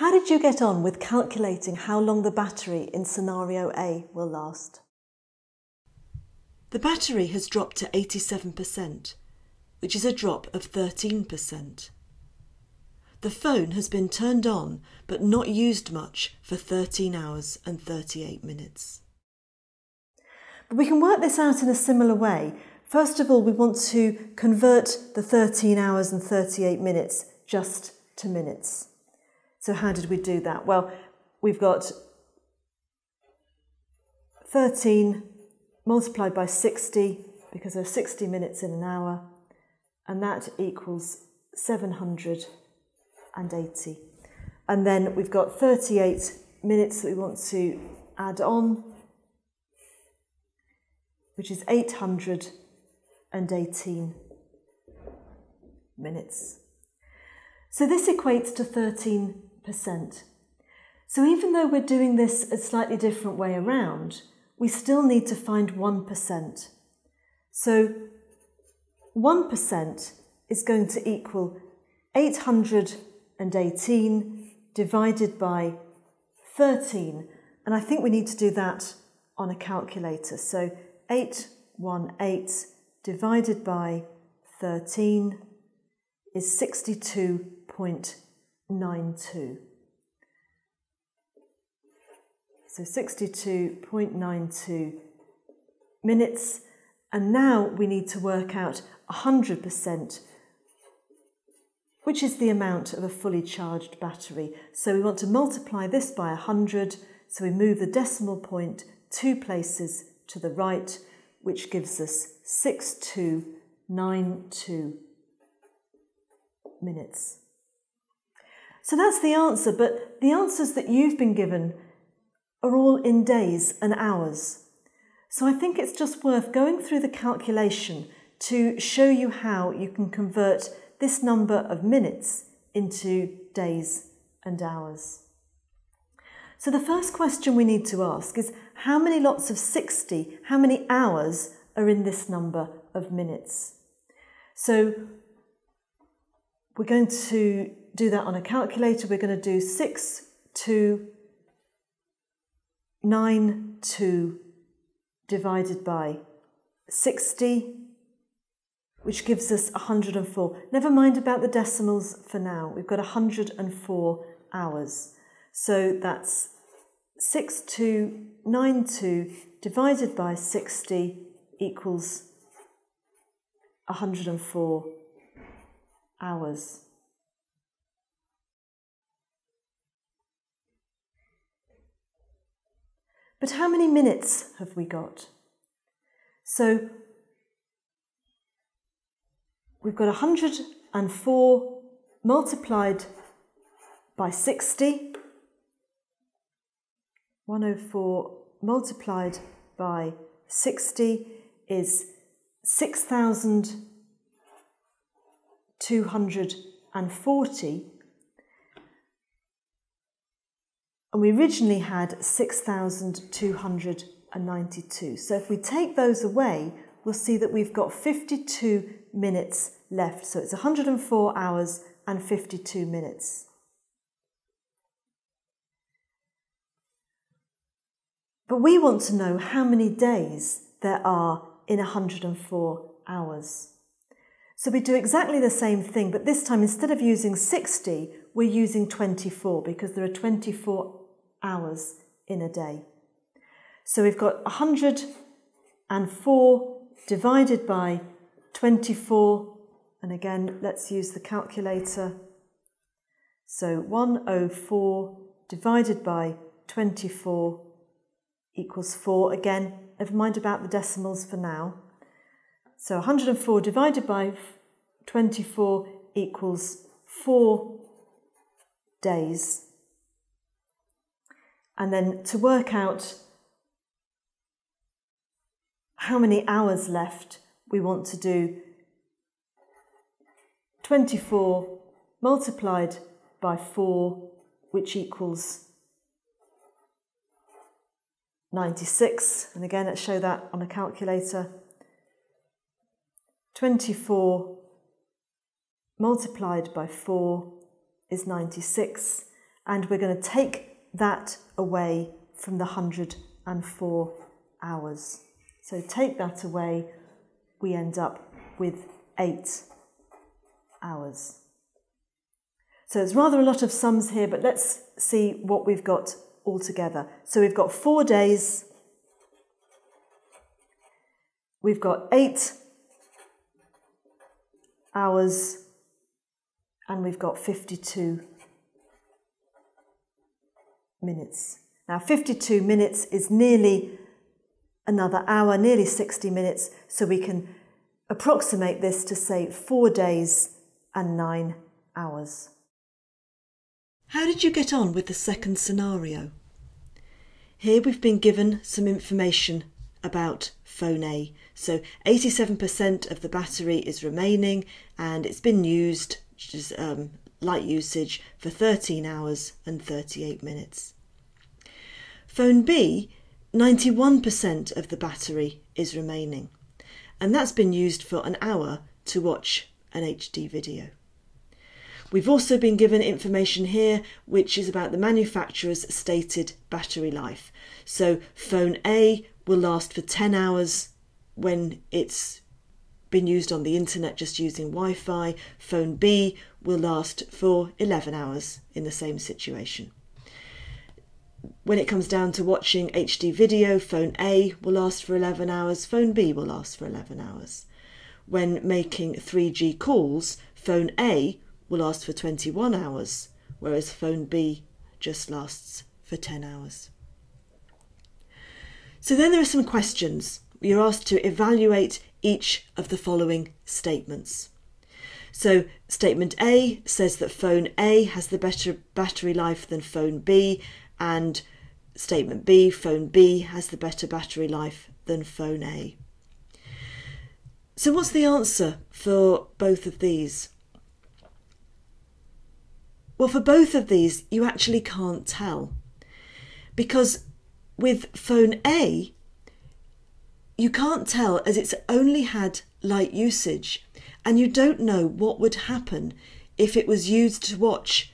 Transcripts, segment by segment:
How did you get on with calculating how long the battery in scenario A will last? The battery has dropped to 87%, which is a drop of 13%. The phone has been turned on but not used much for 13 hours and 38 minutes. But we can work this out in a similar way. First of all, we want to convert the 13 hours and 38 minutes just to minutes. So how did we do that? Well, we've got 13 multiplied by 60 because there are 60 minutes in an hour, and that equals 780. And then we've got 38 minutes that we want to add on, which is 818 minutes. So this equates to 13%. So even though we're doing this a slightly different way around, we still need to find 1%. So 1% is going to equal 818 divided by 13. And I think we need to do that on a calculator. So 818 divided by 13 is 62.92. So 62.92 minutes. And now we need to work out 100%, which is the amount of a fully charged battery. So we want to multiply this by 100. So we move the decimal point two places to the right, which gives us 6292 minutes. So that's the answer, but the answers that you've been given are all in days and hours. So I think it's just worth going through the calculation to show you how you can convert this number of minutes into days and hours. So the first question we need to ask is how many lots of 60, how many hours are in this number of minutes? So we're going to do that on a calculator. We're going to do 6 to 9 2 divided by 60, which gives us 104. Never mind about the decimals for now. We've got 104 hours. So that's 6292 divided by 60 equals 104 hours. But how many minutes have we got? So we've got 104 multiplied by 60. 104 multiplied by 60 is 6,240 and we originally had 6,292. So if we take those away, we'll see that we've got 52 minutes left. So it's 104 hours and 52 minutes. But we want to know how many days there are in 104 hours. So we do exactly the same thing, but this time instead of using 60, we're using 24 because there are 24 hours in a day. So we've got 104 divided by 24, and again, let's use the calculator. So 104 divided by 24 equals 4. Again, never mind about the decimals for now. So 104 divided by 24 equals 4 days. And then to work out how many hours left, we want to do 24 multiplied by 4, which equals 96. And again, let's show that on a calculator. 24 multiplied by 4 is 96. and we're going to take that away from the 104 hours. So take that away, we end up with eight hours. So there's rather a lot of sums here, but let's see what we've got altogether. So we've got four days, we've got eight hours, and we've got 52 minutes. Now, 52 minutes is nearly another hour, nearly 60 minutes, so we can approximate this to say four days and nine hours. How did you get on with the second scenario? Here we've been given some information about phone A. So 87% of the battery is remaining and it's been used, which is um, light usage, for 13 hours and 38 minutes. Phone B, 91% of the battery is remaining, and that's been used for an hour to watch an HD video. We've also been given information here which is about the manufacturer's stated battery life. So, phone A will last for 10 hours when it's been used on the internet just using Wi Fi. Phone B will last for 11 hours in the same situation. When it comes down to watching HD video, phone A will last for 11 hours, phone B will last for 11 hours. When making 3G calls, phone A will last for 21 hours, whereas phone B just lasts for 10 hours. So then there are some questions. You're asked to evaluate each of the following statements. So, statement A says that phone A has the better battery life than phone B and statement B, phone B has the better battery life than phone A. So, what's the answer for both of these? Well, for both of these, you actually can't tell. Because with phone A, you can't tell as it's only had light usage, and you don't know what would happen if it was used to watch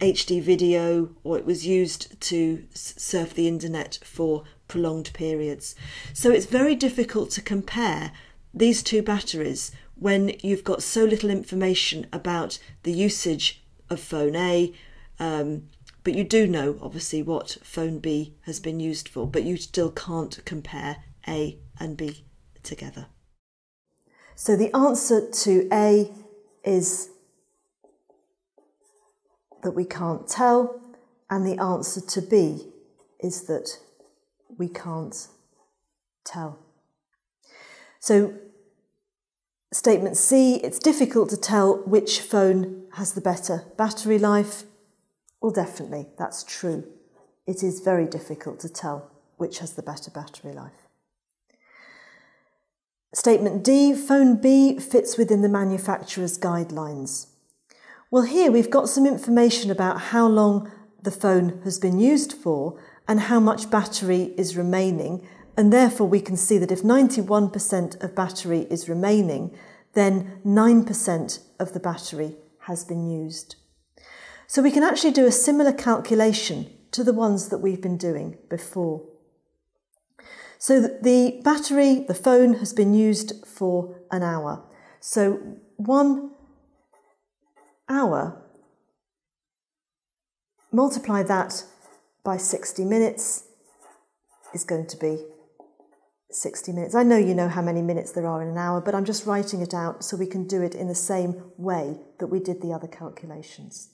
HD video or it was used to surf the internet for prolonged periods. So it's very difficult to compare these two batteries when you've got so little information about the usage of phone A. Um, but you do know, obviously, what phone B has been used for, but you still can't compare A and B together. So the answer to A is that we can't tell, and the answer to B is that we can't tell. So, statement C it's difficult to tell which phone has the better battery life. Well, definitely, that's true. It is very difficult to tell which has the better battery life. Statement D phone B fits within the manufacturer's guidelines. Well, here we've got some information about how long the phone has been used for and how much battery is remaining, and therefore we can see that if 91% of battery is remaining, then 9% of the battery has been used. So we can actually do a similar calculation to the ones that we've been doing before. So the battery, the phone, has been used for an hour. So one hour, multiply that by 60 minutes is going to be 60 minutes. I know you know how many minutes there are in an hour, but I'm just writing it out so we can do it in the same way that we did the other calculations.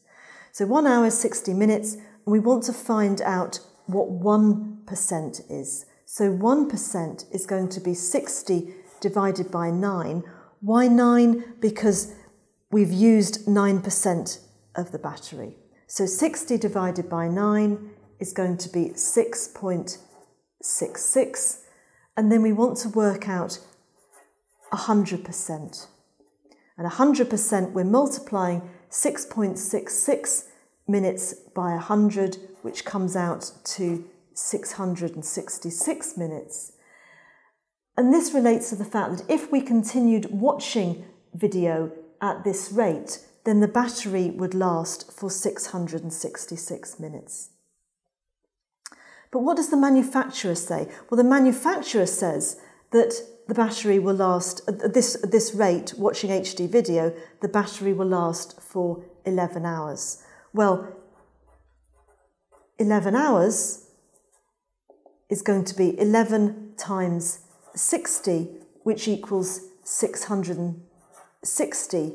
So one hour is 60 minutes, and we want to find out what 1% is. So 1% is going to be 60 divided by 9. Why 9? Because we've used 9% of the battery. So 60 divided by 9 is going to be 6.66. And then we want to work out 100%. And 100% we're multiplying 6.66 minutes by 100, which comes out to 666 minutes. And this relates to the fact that if we continued watching video at this rate, then the battery would last for 666 minutes. But what does the manufacturer say? Well, the manufacturer says that the battery will last, at this, at this rate, watching HD video, the battery will last for 11 hours. Well, 11 hours is going to be 11 times 60, which equals 660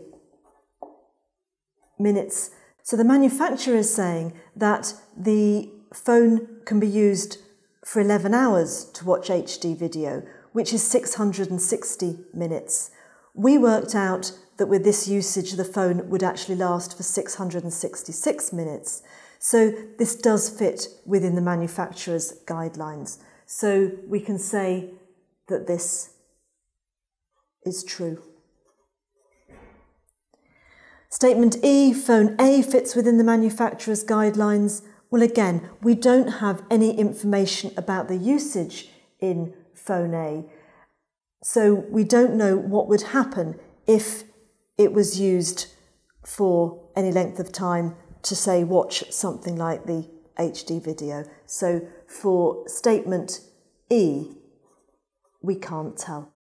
minutes. So the manufacturer is saying that the phone can be used for 11 hours to watch HD video, which is 660 minutes. We worked out that with this usage, the phone would actually last for 666 minutes. So this does fit within the manufacturer's guidelines. So we can say that this is true. Statement E, phone A fits within the manufacturer's guidelines. Well, again, we don't have any information about the usage in phone A. So we don't know what would happen if it was used for any length of time to say watch something like the HD video. So for statement E, we can't tell.